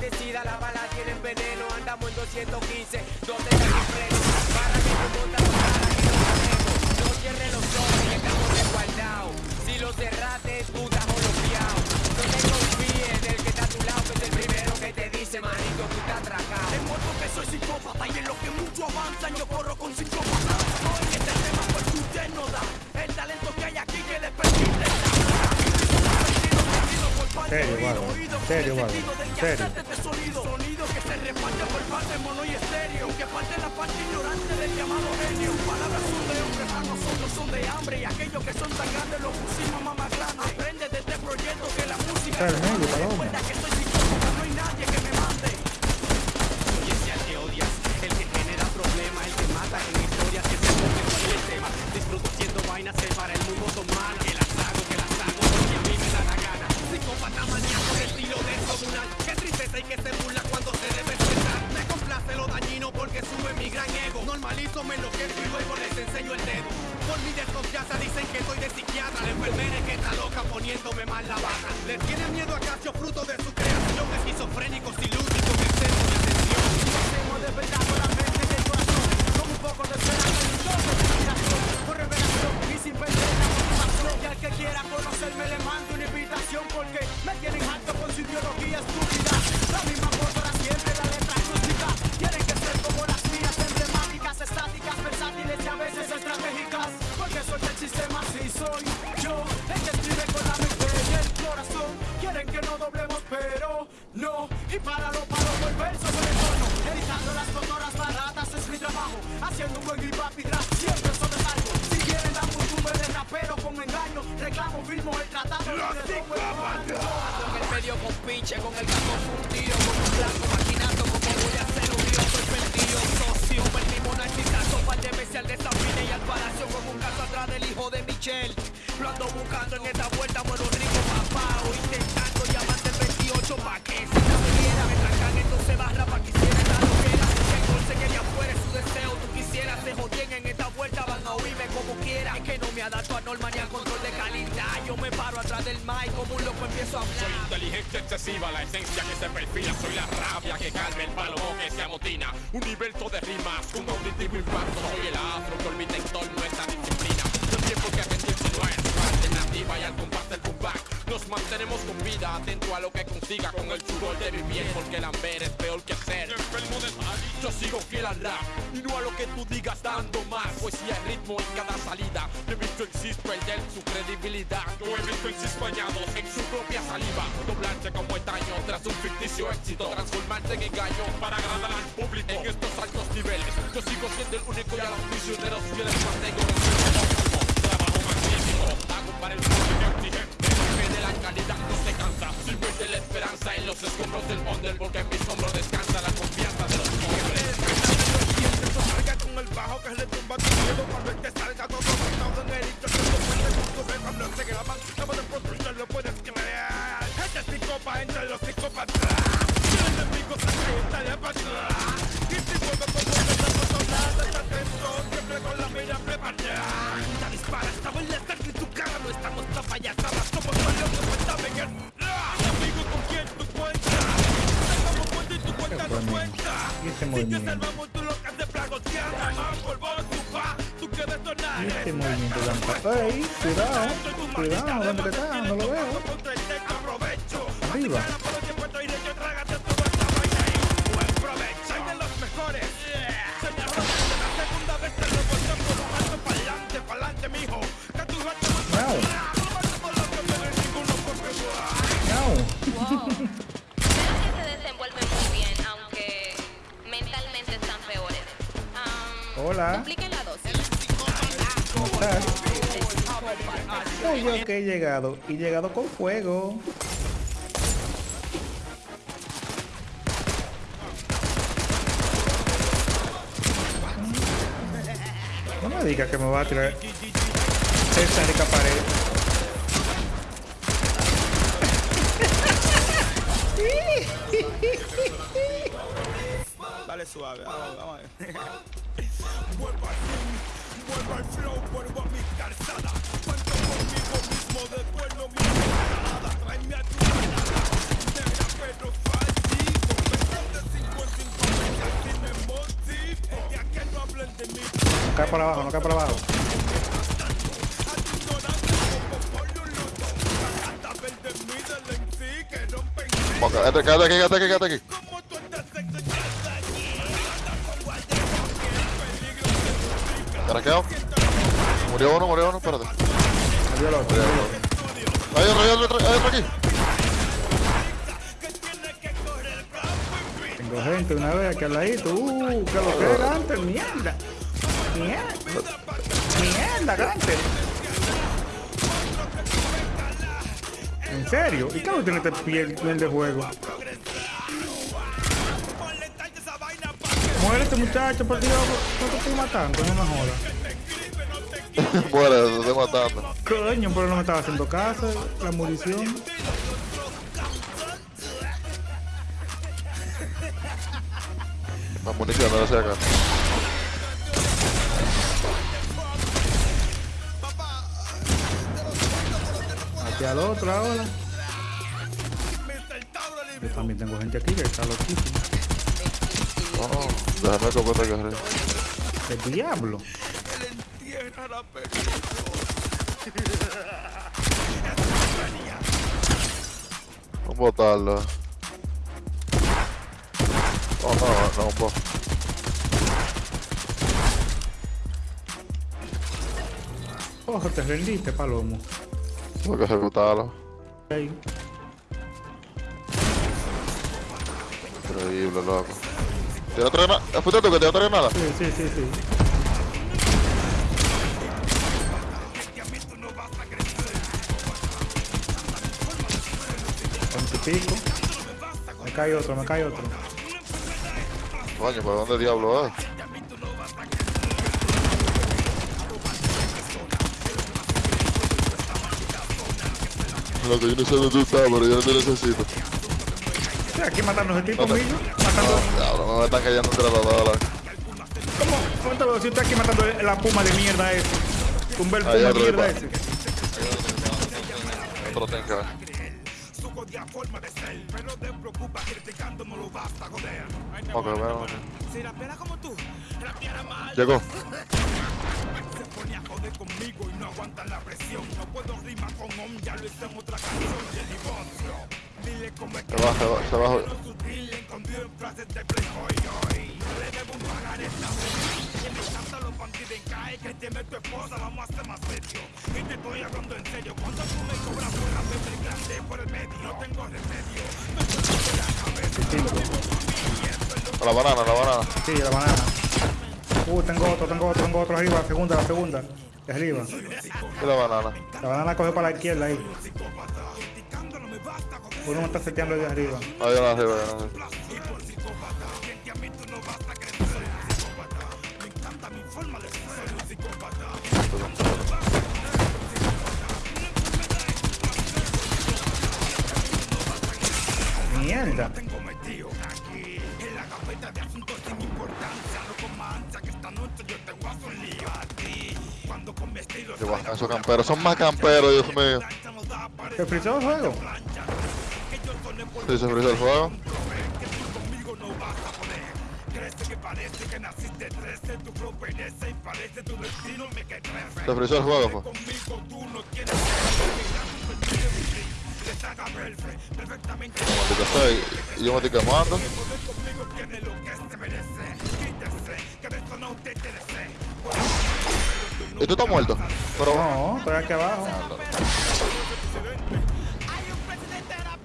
Bendecida, la bala tiene veneno. Andamos en 215, donde está mi freno. Para que tu monta aquí no sabemos. No cierre los ojos que estamos resguardados. Si lo cerraste, tú estás holofiado. No te confíes del que está a tu lado, que es el primero que te dice, manito, tú estás atracado. He muerto que soy psicópata y en lo que mucho avanzan yo corro con psicópatas. Hoy este tema porque usted no da el talento que hay aquí que le permite Serio, Vado. Serio, Vado. Serio. Sonido, sonido que se reparte por parte mono y estéreo. Que parte la parte ignorante del llamado genio. Palabras son de hombre, para nosotros son de hambre. Y aquellos que son tan grandes los pusimos más más grandes Aprende de este proyecto que la música Carmen, Paloma. Recuerda que soy psicópata, no hay nadie que me mande. Soy ese al que odias, el que genera problemas, el que mata en historias que se toque cualquier tema. Disfruto haciendo vainas que para no Y para lo paro el verso con el tono Editando las cotoras baratas es mi trabajo. Haciendo un buen hip hop y rap siempre sobresalgo Si quieren la costumbre de rapero con engaño Reclamo, firmo el tratado. En el medio con pinche, con el campo fundido Con un blanco maquinando como voy a hacer un río Soy perdido, socio, perdimos una exitazo Par de veces al desafine y al palacio Con un caso atrás del hijo de Michelle. Lo ando buscando en esta vuelta Muero rico papá o intentando 28 Pa' que si me trancan entonces barra pa' que hiciera esta loquera. Que el gol se quería fuera su deseo Tú quisieras se jodien en esta vuelta Van a oírme como quiera. Es que no me adapto a norma ni a control de calidad Yo me paro atrás del mic como un loco empiezo a hablar. Soy inteligencia excesiva, la esencia que se perfila Soy la rabia que calma el palo que se amotina. Universo de rimas, un auditivo impacto atento a lo que consiga Con el sudor de mi piel, porque el amber es peor que ser Enfermo yo sigo fiel al rap Y no a lo que tú digas dando más. Poesía y ritmo en cada salida. He visto en Cis perder su credibilidad. Yo he visto en Cis bañados en su propia saliva. Doblarse como estaño tras un ficticio éxito. Transformarse en engaño para agradar al público. En estos altos niveles Yo sigo siendo el único y a los prisioneros fieles del under Porque este movimiento tan ¡Ey! Cuidado, cuidado, ¿dónde está? No lo veo. Arriba. Hola. Soy que he llegado, y llegado con fuego. No me digas que me va a tirar esa rica pared. Dale suave, vamos, vamos. vuelvo al flow, vuelvo a mi calzada. Cuento conmigo mismo, nada. Tráeme a tu manada, negra pero falsivo. Versión de 5 en 5 meses, así me motivo. Es de a que no hablen de mí. No cae para abajo, no cae para abajo. Quédate, quédate aquí, quédate aquí, quédate aquí. Caraqueo. Murió uno, murió uno, espérate. Salió el otro. Murió uno. Hay otro, hay otro, hay otro aquí. Tengo gente una vez aquí al ladito. Uh, que lo que es Ganter, mierda. Mierda. Mierda, Ganter. ¿En serio? ¿Y qué no tiene este piel de juego? Muere este muchacho, por Dios. No te estoy matando, no me jodas. Muere, te estoy matando. Coño, pero no me estaba haciendo caso. La munición. La munición, no lo sé acá. Aquí al otro ahora. Yo también tengo gente aquí que está loquísima. Oh, déjame copete que arriba. El diablo. Vamos a botarlo. Oh, no, no, poco. Ojo, te rendiste, palomo. Tengo que ejecutarlo. Increíble, loco. ¿Tiene otra granada? ¿Fuiste tú que tiene otra granada? Sí, sí, sí, sí. Pico. Me cae otro, me cae otro. Coño, ¿por dónde diablo es? Loco, yo no sé dónde tú estás, pero yo no te necesito. Sí, aquí No te- amigo. Matando. No, diablo, me están cayendo entre los dos. loco. ¿Cómo? ¿Cómo te lo si usted aquí matando la puma de mierda ese? Tumba el puma de mierda ese. Otro forma de ser, pero te preocupa basta, joder. Ok, bueno. Si rapeara como tú, rapeara mal. Llegó. Se pone a joder conmigo y no aguanta la presión. No puedo rimar con ya lo hice en otra canción y el divorcio. Dile cómo es Se que va, se va, se va. no sutil, escondido en frases de playboy hoy. Le debo un pagar esta vez. Y me encanta los bandidos en cae que tiene tu esposa, vamos a la banana, a la banana. Sí, la banana. Uh, tengo otro, tengo otro, tengo otro arriba. La segunda, la segunda. Arriba. La banana. La banana coge para la izquierda ahí. Uno me está seteando de arriba. Ahí arriba, ahí arriba. Mierda. Yo te esos camperos. Son más camperos, Dios mío. ¿Se frizó el juego? Se frizó el fuego. que tú conmigo no vas a poder. Crece que parece que naciste 13. Tu flow perece y parece tu destino me que crece. Se frizó el juego, pues. Conmigo tú no quieres le saca perfect, perfectamente Como te estoy. Y yo me estoy quemando. no. ¿Y tú estás muerto? Pero. No, estoy aquí abajo.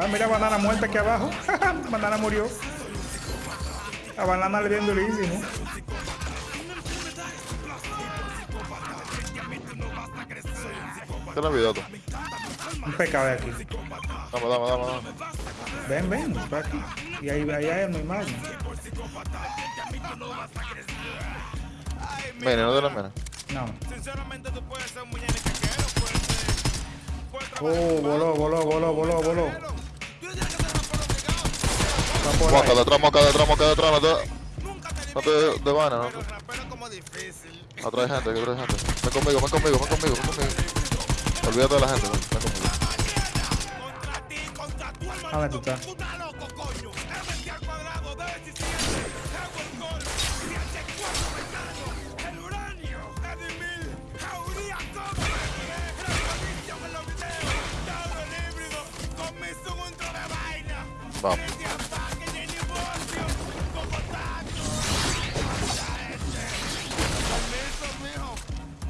Ah, mira, banana muerta aquí abajo. banana murió. La banana le dio durísimo. ¿Qué no video tú? Un pecado de aquí. Dame, dame, dame, dame. Ven, ven, está aquí. Y ahí, ahí hay una imagen. Mene, no te la mene. No. Sinceramente tú puedes ser un muñeco Oh, voló, voló, voló, voló, voló. Que Moca detrás, moca detrás, moca detrás. No te... No te de vaina, ¿no? Pero como difícil. Atrás gente, atrás hay gente. Ven conmigo, ven conmigo, ven conmigo, ven conmigo. Olvídate de la gente, ven, conmigo. Contra ti, contra tu hermano. ¿Dónde tú estás? Vamos.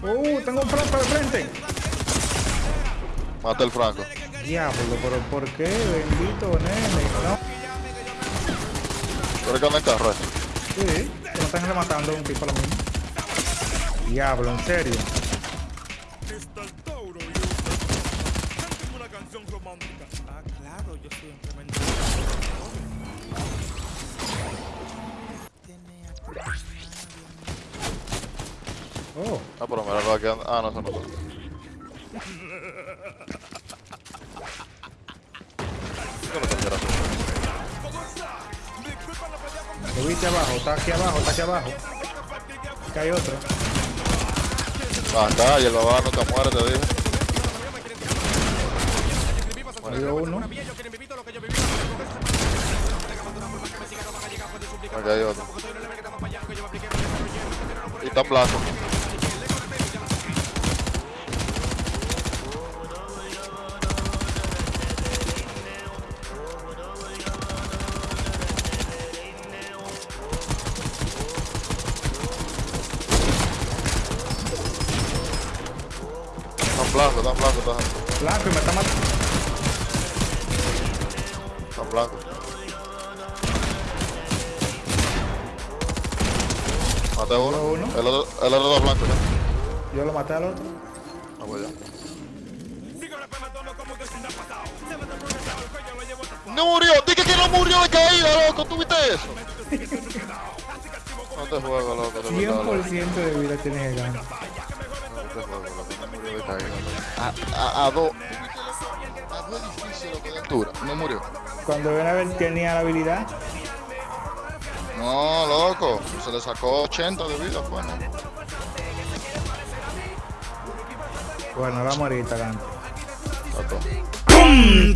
Uh, tengo un franco de frente. Mata el Franco. Diablo, pero ¿por qué? Bendito nene. No. ¿Pero que anda en carro? eh? Sí, no están rematando un tipo a lo mismo. Diablo, en serio. Oh, Ah, pero mira lo que anda. Ah, no, eso no. ¿Qué es lo viste abajo, está aquí abajo, está aquí abajo. Aquí hay otro. Acá, y el babá nunca muere, te dije. Murió uno. Acá hay otro. Y está en blanco. Está blanco, está blanco, y me está matando. está blanco. Maté uno. Uno. El otro, el otro está blanco ya. Yo lo maté al otro. Vamos allá. No murió, dije que no murió de caída, loco, ¿tú viste eso? No te juego, loco, loco. 100% de vida tienes el. No te juego, loco, de caída, loco. A, a, a dos. A dos edificios, loco, de altura. No murió. Cuando ven a ver tenía la habilidad. No, loco, se le sacó 80 de vida, pues, ¿no? Bueno, vamos ahorita, gano. Sacó. ¡Pum!